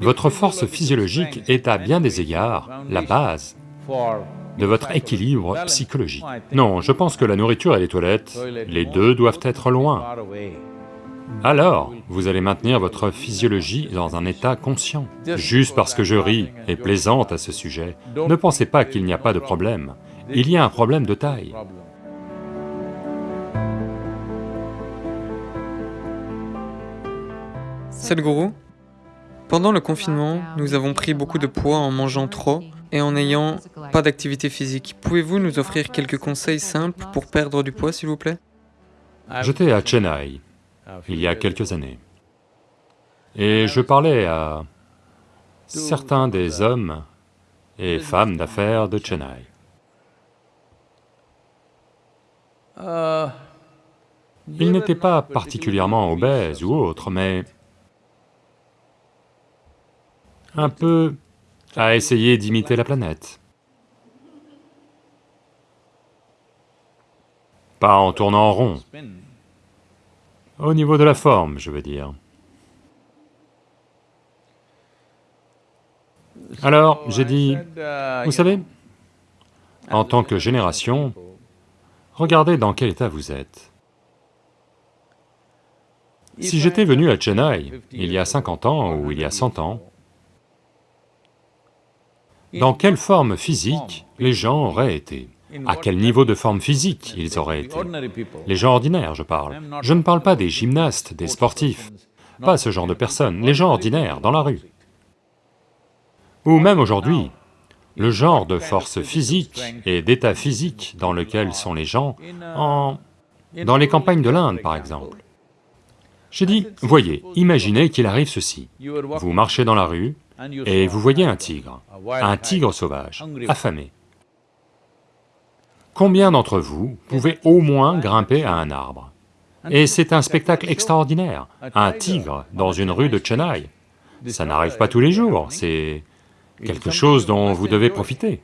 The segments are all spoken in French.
Votre force physiologique est à bien des égards la base de votre équilibre psychologique. Non, je pense que la nourriture et les toilettes, les deux doivent être loin. Alors, vous allez maintenir votre physiologie dans un état conscient. Juste parce que je ris et plaisante à ce sujet, ne pensez pas qu'il n'y a pas de problème. Il y a un problème de taille. Sadhguru, pendant le confinement, nous avons pris beaucoup de poids en mangeant trop et en n'ayant pas d'activité physique. Pouvez-vous nous offrir quelques conseils simples pour perdre du poids, s'il vous plaît? J'étais à Chennai, il y a quelques années, et je parlais à certains des hommes et femmes d'affaires de Chennai. Ils n'étaient pas particulièrement obèses ou autres, mais un peu à essayer d'imiter la planète. Pas en tournant en rond. Au niveau de la forme, je veux dire. Alors, j'ai dit, vous savez, en tant que génération, regardez dans quel état vous êtes. Si j'étais venu à Chennai il y a 50 ans ou il y a 100 ans, dans quelle forme physique les gens auraient été? À quel niveau de forme physique ils auraient été? Les gens ordinaires, je parle. Je ne parle pas des gymnastes, des sportifs, pas ce genre de personnes, les gens ordinaires, dans la rue. Ou même aujourd'hui, le genre de force physique et d'état physique dans lequel sont les gens en... dans les campagnes de l'Inde, par exemple. J'ai dit, voyez, imaginez qu'il arrive ceci, vous marchez dans la rue, et vous voyez un tigre, un tigre sauvage, affamé. Combien d'entre vous pouvez au moins grimper à un arbre? Et c'est un spectacle extraordinaire, un tigre dans une rue de Chennai. Ça n'arrive pas tous les jours, c'est quelque chose dont vous devez profiter.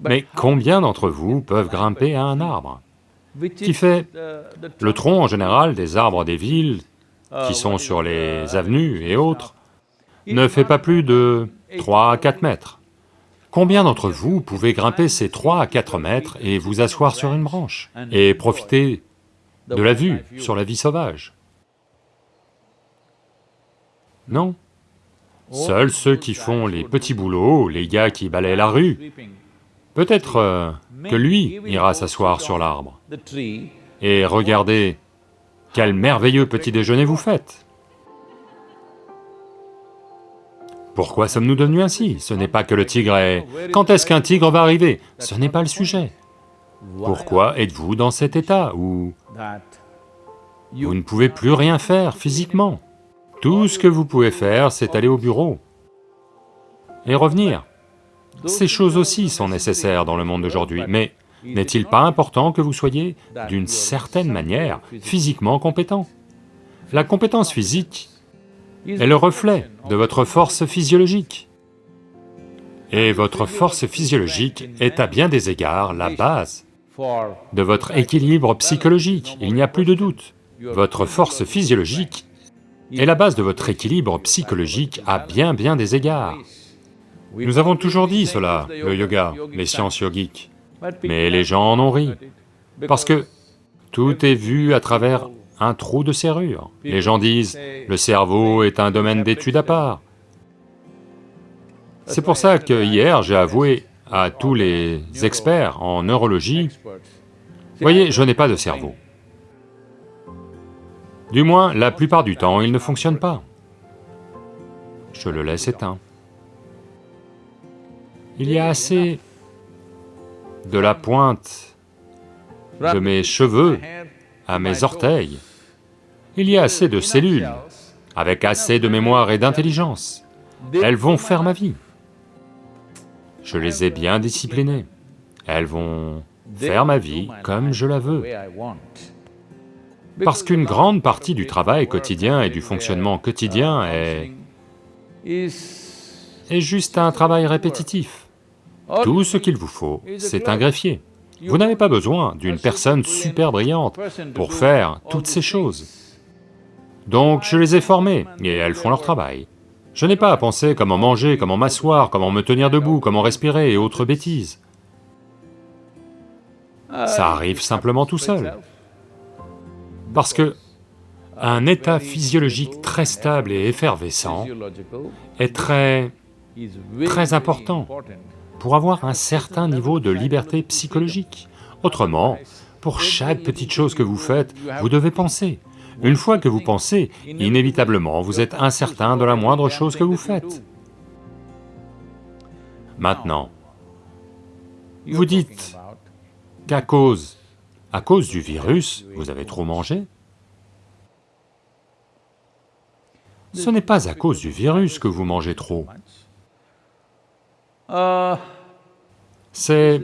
Mais combien d'entre vous peuvent grimper à un arbre? Qui fait le tronc en général des arbres des villes qui sont sur les avenues et autres, ne fait pas plus de 3 à 4 mètres. Combien d'entre vous pouvez grimper ces 3 à 4 mètres et vous asseoir sur une branche et profiter de la vue sur la vie sauvage? Non. Seuls ceux qui font les petits boulots, les gars qui balayent la rue, peut-être euh, que lui ira s'asseoir sur l'arbre et regardez quel merveilleux petit déjeuner vous faites. Pourquoi sommes-nous devenus ainsi Ce n'est pas que le tigre est... Quand est-ce qu'un tigre va arriver Ce n'est pas le sujet. Pourquoi êtes-vous dans cet état où vous ne pouvez plus rien faire physiquement Tout ce que vous pouvez faire, c'est aller au bureau et revenir. Ces choses aussi sont nécessaires dans le monde d'aujourd'hui, mais n'est-il pas important que vous soyez, d'une certaine manière, physiquement compétent? La compétence physique est le reflet de votre force physiologique. Et votre force physiologique est à bien des égards la base de votre équilibre psychologique, il n'y a plus de doute. Votre force physiologique est la base de votre équilibre psychologique à bien bien des égards. Nous avons toujours dit cela, le yoga, les sciences yogiques, mais les gens en ont ri, parce que tout est vu à travers un trou de serrure. Les gens disent, le cerveau est un domaine d'étude à part. C'est pour ça que hier, j'ai avoué à tous les experts en neurologie, voyez, je n'ai pas de cerveau. Du moins, la plupart du temps, il ne fonctionne pas. Je le laisse éteint. Il y a assez de la pointe de mes cheveux à mes orteils. Il y a assez de cellules, avec assez de mémoire et d'intelligence. Elles vont faire ma vie. Je les ai bien disciplinées. Elles vont faire ma vie comme je la veux. Parce qu'une grande partie du travail quotidien et du fonctionnement quotidien est... juste un travail répétitif. Tout ce qu'il vous faut, c'est un greffier. Vous n'avez pas besoin d'une personne super brillante pour faire toutes ces choses. Donc je les ai formées, et elles font leur travail. Je n'ai pas à penser comment manger, comment m'asseoir, comment me tenir debout, comment respirer et autres bêtises. Ça arrive simplement tout seul. Parce que un état physiologique très stable et effervescent est très, très important pour avoir un certain niveau de liberté psychologique. Autrement, pour chaque petite chose que vous faites, vous devez penser. Une fois que vous pensez, inévitablement, vous êtes incertain de la moindre chose que vous faites. Maintenant, vous dites qu'à cause, à cause du virus, vous avez trop mangé Ce n'est pas à cause du virus que vous mangez trop. C'est...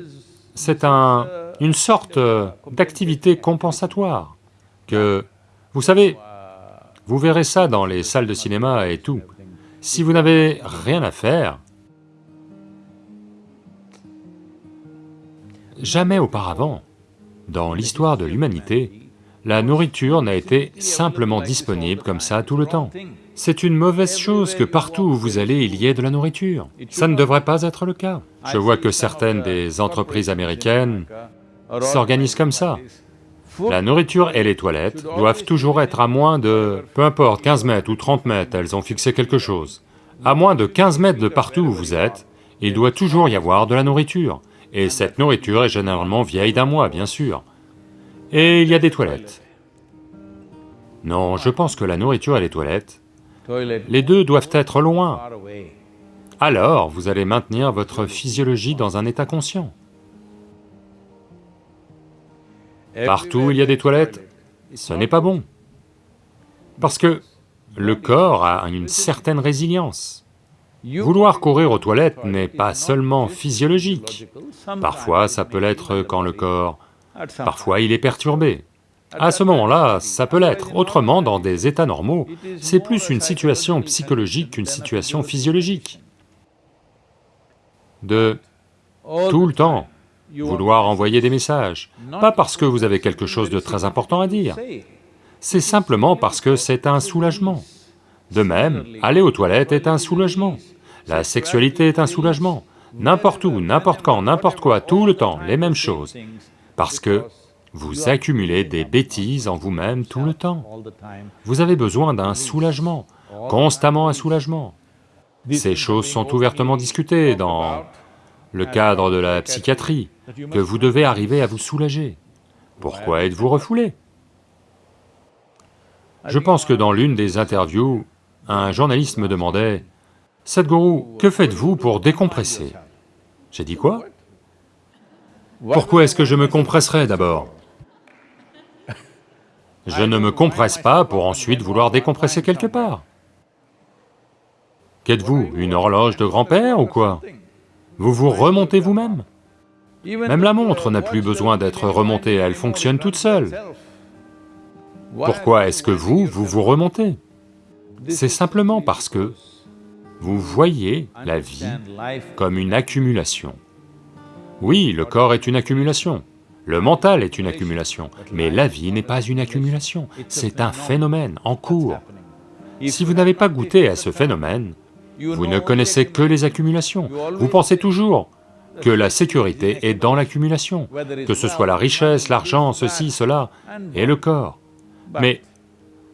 c'est un... une sorte d'activité compensatoire que... Vous savez, vous verrez ça dans les salles de cinéma et tout. Si vous n'avez rien à faire, jamais auparavant, dans l'histoire de l'humanité, la nourriture n'a été simplement disponible comme ça tout le temps. C'est une mauvaise chose que partout où vous allez, il y ait de la nourriture. Ça ne devrait pas être le cas. Je vois que certaines des entreprises américaines s'organisent comme ça. La nourriture et les toilettes doivent toujours être à moins de... peu importe, 15 mètres ou 30 mètres, elles ont fixé quelque chose. À moins de 15 mètres de partout où vous êtes, il doit toujours y avoir de la nourriture. Et cette nourriture est généralement vieille d'un mois, bien sûr. Et il y a des toilettes. Non, je pense que la nourriture et les toilettes les deux doivent être loin. Alors, vous allez maintenir votre physiologie dans un état conscient. Partout où il y a des toilettes, ce n'est pas bon. Parce que le corps a une certaine résilience. Vouloir courir aux toilettes n'est pas seulement physiologique. Parfois, ça peut l'être quand le corps... Parfois, il est perturbé. À ce moment-là, ça peut l'être. Autrement, dans des états normaux, c'est plus une situation psychologique qu'une situation physiologique. De tout le temps vouloir envoyer des messages, pas parce que vous avez quelque chose de très important à dire, c'est simplement parce que c'est un soulagement. De même, aller aux toilettes est un soulagement, la sexualité est un soulagement, n'importe où, n'importe quand, n'importe quoi, tout le temps, les mêmes choses, parce que vous accumulez des bêtises en vous-même tout le temps. Vous avez besoin d'un soulagement, constamment un soulagement. Ces choses sont ouvertement discutées dans le cadre de la psychiatrie, que vous devez arriver à vous soulager. Pourquoi êtes-vous refoulé? Je pense que dans l'une des interviews, un journaliste me demandait, « Sadhguru, que faites-vous pour décompresser ?» J'ai dit quoi? Pourquoi est-ce que je me compresserais d'abord? Je ne me compresse pas pour ensuite vouloir décompresser quelque part. Qu'êtes-vous, une horloge de grand-père ou quoi? Vous vous remontez vous-même Même la montre n'a plus besoin d'être remontée, elle fonctionne toute seule. Pourquoi est-ce que vous, vous vous remontez? C'est simplement parce que vous voyez la vie comme une accumulation. Oui, le corps est une accumulation, le mental est une accumulation, mais la vie n'est pas une accumulation, c'est un phénomène en cours. Si vous n'avez pas goûté à ce phénomène, vous ne connaissez que les accumulations. Vous pensez toujours que la sécurité est dans l'accumulation, que ce soit la richesse, l'argent, ceci, cela, et le corps. Mais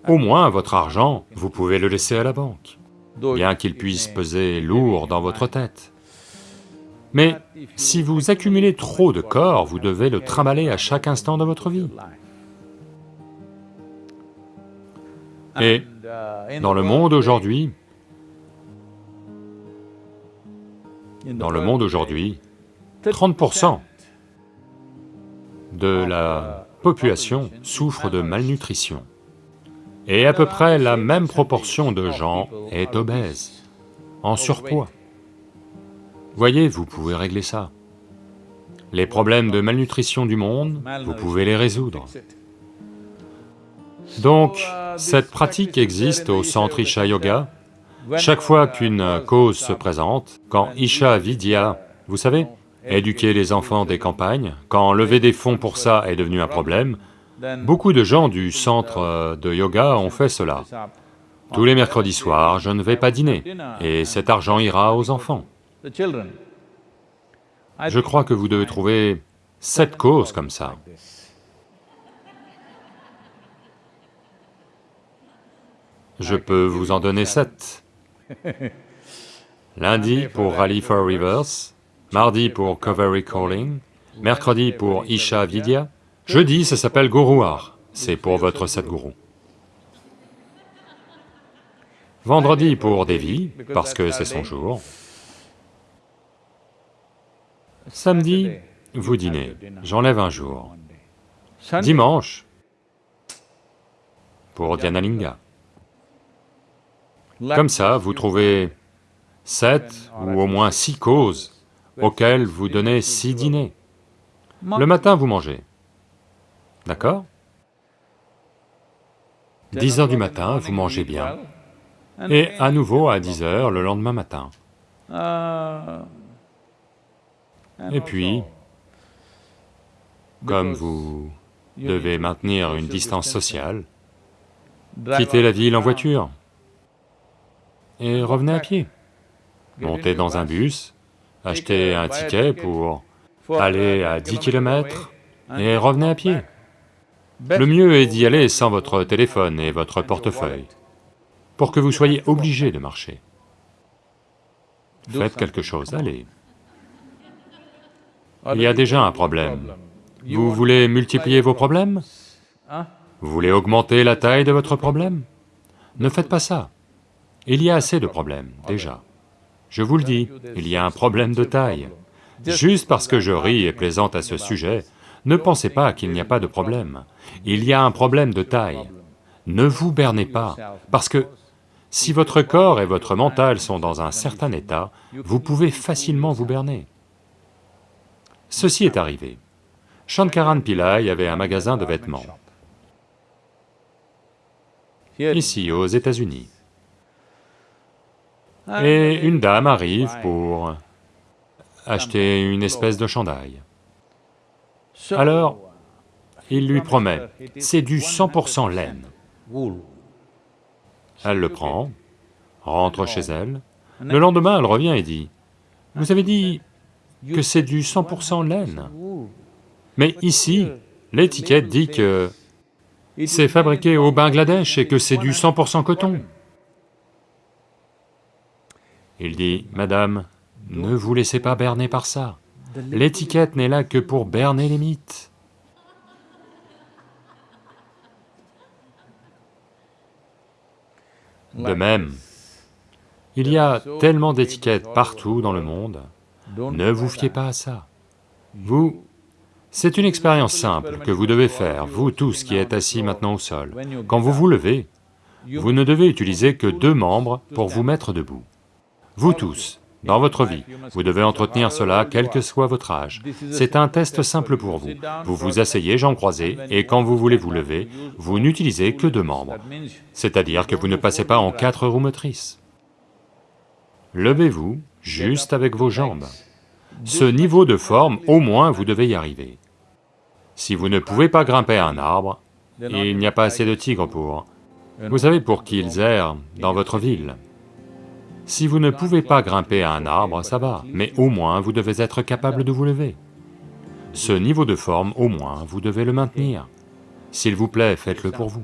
au moins votre argent, vous pouvez le laisser à la banque, bien qu'il puisse peser lourd dans votre tête. Mais si vous accumulez trop de corps, vous devez le trimballer à chaque instant de votre vie. Et dans le monde aujourd'hui, dans le monde aujourd'hui, 30% de la population souffre de malnutrition. Et à peu près la même proportion de gens est obèse, en surpoids. Voyez, vous pouvez régler ça. Les problèmes de malnutrition du monde, vous pouvez les résoudre. Donc, cette pratique existe au centre Isha Yoga. Chaque fois qu'une cause se présente, quand Isha Vidya, vous savez, éduquer les enfants des campagnes, quand lever des fonds pour ça est devenu un problème, beaucoup de gens du centre de yoga ont fait cela. Tous les mercredis soirs, je ne vais pas dîner, et cet argent ira aux enfants. Je crois que vous devez trouver sept causes comme ça. Je peux vous en donner sept. Lundi pour Rally for Rivers, mardi pour Covery Calling, mercredi pour Isha Vidya, jeudi ça s'appelle Guruar, c'est pour votre Sadguru. Vendredi pour Devi, parce que c'est son jour. Samedi, vous dînez, j'enlève un jour. Dimanche, pour Dhyanalinga. Comme ça, vous trouvez sept ou au moins six causes auxquelles vous donnez six dîners. Le matin, vous mangez, d'accord? 10 heures du matin, vous mangez bien, et à nouveau à 10 heures le lendemain matin. Et puis, comme vous devez maintenir une distance sociale, quittez la ville en voiture et revenez à pied. Montez dans un bus, achetez un ticket pour aller à 10 km et revenez à pied. Le mieux est d'y aller sans votre téléphone et votre portefeuille, pour que vous soyez obligé de marcher. Faites quelque chose, allez. Il y a déjà un problème. Vous voulez multiplier vos problèmes Vous voulez augmenter la taille de votre problème Ne faites pas ça. Il y a assez de problèmes, déjà. Je vous le dis, il y a un problème de taille. Juste parce que je ris et plaisante à ce sujet, ne pensez pas qu'il n'y a pas de problème. Il y a un problème de taille. Ne vous bernez pas, parce que si votre corps et votre mental sont dans un certain état, vous pouvez facilement vous berner. Ceci est arrivé. Shankaran Pillai avait un magasin de vêtements, ici aux États-Unis. Et une dame arrive pour acheter une espèce de chandail. Alors, il lui promet, c'est du 100% laine. Elle le prend, rentre chez elle, le lendemain elle revient et dit, vous avez dit que c'est du 100% laine. Mais ici, l'étiquette dit que c'est fabriqué au Bangladesh et que c'est du 100% coton. Il dit, Madame, ne vous laissez pas berner par ça. L'étiquette n'est là que pour berner les mythes. De même, il y a tellement d'étiquettes partout dans le monde, ne vous fiez pas à ça. Vous, c'est une expérience simple que vous devez faire, vous tous qui êtes assis maintenant au sol. Quand vous vous levez, vous ne devez utiliser que deux membres pour vous mettre debout. Vous tous, dans votre vie, vous devez entretenir cela quel que soit votre âge. C'est un test simple pour vous. Vous vous asseyez jambes croisées et quand vous voulez vous lever, vous n'utilisez que deux membres, c'est-à-dire que vous ne passez pas en quatre roues motrices. Levez-vous juste avec vos jambes. Ce niveau de forme, au moins, vous devez y arriver. Si vous ne pouvez pas grimper à un arbre, il n'y a pas assez de tigres pour... Vous savez pour qu'ils errent dans votre ville. Si vous ne pouvez pas grimper à un arbre, ça va, mais au moins vous devez être capable de vous lever. Ce niveau de forme, au moins, vous devez le maintenir. S'il vous plaît, faites-le pour vous.